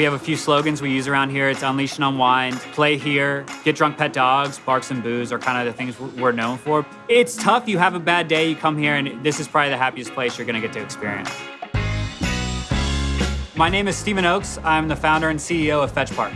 We have a few slogans we use around here. It's unleash and unwind, play here, get drunk, pet dogs, barks and booze are kind of the things we're known for. It's tough. You have a bad day, you come here, and this is probably the happiest place you're going to get to experience. My name is Stephen Oakes. I'm the founder and CEO of Fetch Park.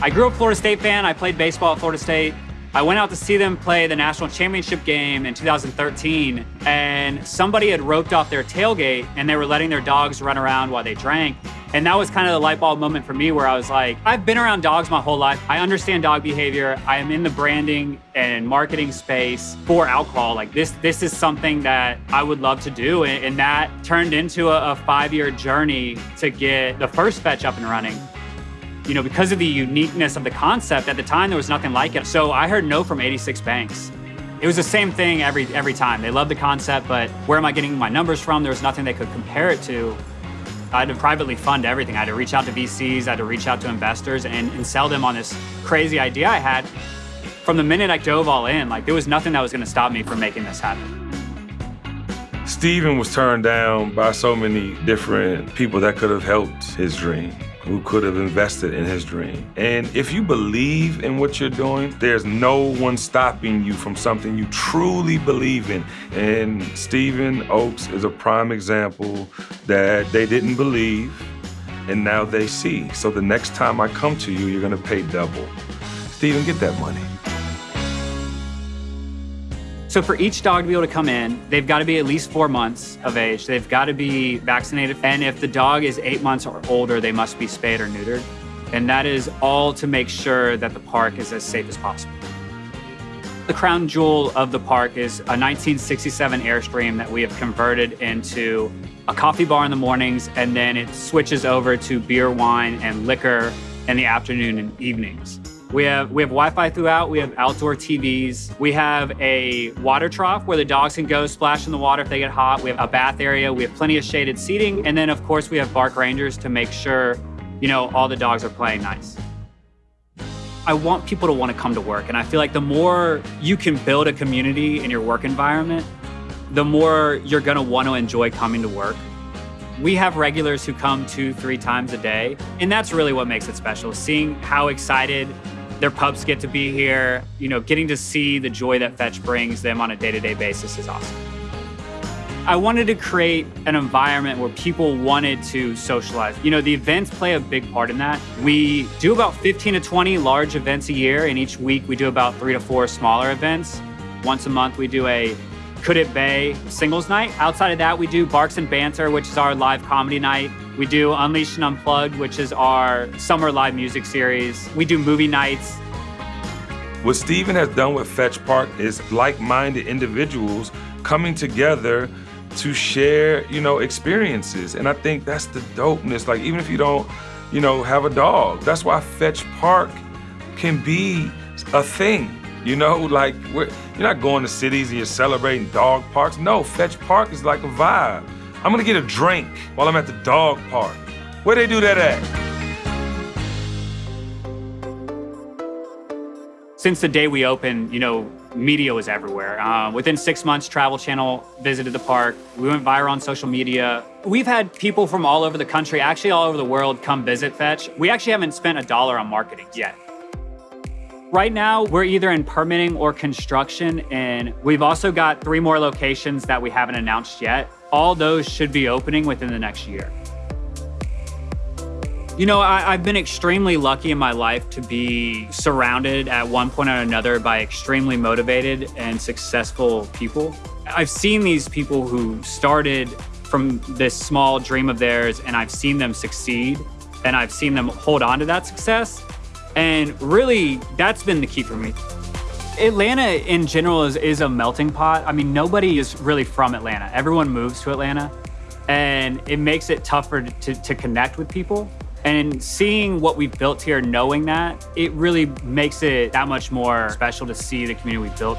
I grew up Florida State fan. I played baseball at Florida State. I went out to see them play the national championship game in 2013, and somebody had roped off their tailgate and they were letting their dogs run around while they drank. And that was kind of the light bulb moment for me where I was like, I've been around dogs my whole life. I understand dog behavior. I am in the branding and marketing space for alcohol. Like this, this is something that I would love to do. And, and that turned into a, a five-year journey to get the first fetch up and running you know, because of the uniqueness of the concept, at the time there was nothing like it. So I heard no from 86 banks. It was the same thing every every time. They loved the concept, but where am I getting my numbers from? There was nothing they could compare it to. I had to privately fund everything. I had to reach out to VCs, I had to reach out to investors and, and sell them on this crazy idea I had. From the minute I dove all in, like there was nothing that was gonna stop me from making this happen. Stephen was turned down by so many different people that could have helped his dream who could have invested in his dream. And if you believe in what you're doing, there's no one stopping you from something you truly believe in. And Stephen Oakes is a prime example that they didn't believe and now they see. So the next time I come to you, you're gonna pay double. Stephen, get that money. So for each dog to be able to come in, they've got to be at least four months of age. They've got to be vaccinated. And if the dog is eight months or older, they must be spayed or neutered. And that is all to make sure that the park is as safe as possible. The crown jewel of the park is a 1967 Airstream that we have converted into a coffee bar in the mornings, and then it switches over to beer, wine, and liquor in the afternoon and evenings. We have we have Wi-Fi throughout. We have outdoor TVs. We have a water trough where the dogs can go splash in the water if they get hot. We have a bath area. We have plenty of shaded seating, and then of course we have bark rangers to make sure you know all the dogs are playing nice. I want people to want to come to work, and I feel like the more you can build a community in your work environment, the more you're going to want to enjoy coming to work. We have regulars who come two, three times a day, and that's really what makes it special. Seeing how excited their pups get to be here. You know, getting to see the joy that Fetch brings them on a day-to-day basis is awesome. I wanted to create an environment where people wanted to socialize. You know, the events play a big part in that. We do about 15 to 20 large events a year, and each week we do about three to four smaller events. Once a month, we do a Could It Bay singles night. Outside of that, we do Barks and Banter, which is our live comedy night. We do Unleashed and Unplugged, which is our summer live music series. We do movie nights. What Stephen has done with Fetch Park is like-minded individuals coming together to share, you know, experiences. And I think that's the dopeness. Like, even if you don't, you know, have a dog, that's why Fetch Park can be a thing. You know, like, you're not going to cities and you're celebrating dog parks. No, Fetch Park is like a vibe. I'm gonna get a drink while I'm at the dog park. Where they do that at? Since the day we opened, you know, media was everywhere. Uh, within six months, Travel Channel visited the park. We went viral on social media. We've had people from all over the country, actually all over the world, come visit Fetch. We actually haven't spent a dollar on marketing yet. Right now, we're either in permitting or construction, and we've also got three more locations that we haven't announced yet all those should be opening within the next year. You know, I, have been extremely lucky in my life to be surrounded at one point or another by extremely motivated and successful people. I've seen these people who started from this small dream of theirs and I've seen them succeed and I've seen them hold on to that success. And really, that's been the key for me. Atlanta in general is, is a melting pot. I mean, nobody is really from Atlanta. Everyone moves to Atlanta and it makes it tougher to, to connect with people. And seeing what we've built here, knowing that, it really makes it that much more special to see the community we've built.